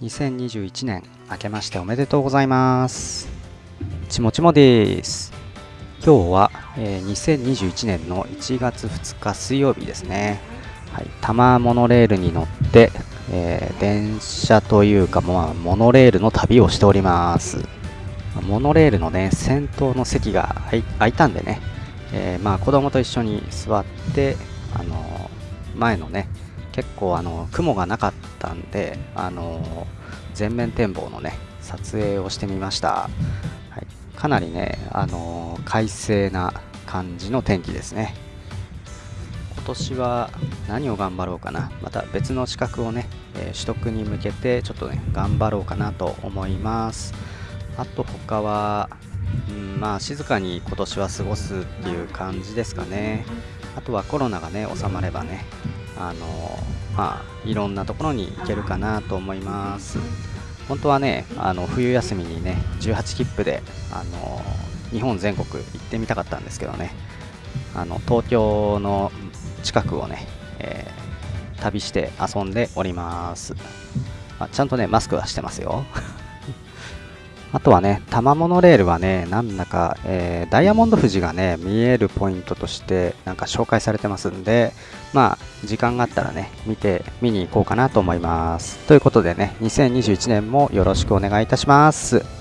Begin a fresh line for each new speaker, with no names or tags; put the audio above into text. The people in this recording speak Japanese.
2021年明けましておめでとうございます。ちもちもです。今日は、えー、2021年の1月2日水曜日ですね。はい、多摩モノレールに乗って、えー、電車というか、まあ、モノレールの旅をしております。モノレールのね先頭の席が空いたんでね、えー、まあ子供と一緒に座ってあの前のね結構あの雲がなかったんであの全面展望のね撮影をしてみました、はい、かなりねあの快晴な感じの天気ですね。今年は何を頑張ろうかな。また別の資格をね、えー、取得に向けてちょっとね頑張ろうかなと思います。あと他はうんまあ静かに今年は過ごすっていう感じですかね。あとはコロナがね収まればねあのまあいろんなところに行けるかなと思います。本当はねあの冬休みにね18切符であの日本全国行ってみたかったんですけどね。あの東京の近くをね、えー、旅して遊んでおります、まあ、ちゃんとねマスクはしてますよ。あとはね、多摩モノレールはね、なんだか、えー、ダイヤモンド富士がね、見えるポイントとして、なんか紹介されてますんで、まあ、時間があったらね、見て、見に行こうかなと思います。ということでね、2021年もよろしくお願いいたします。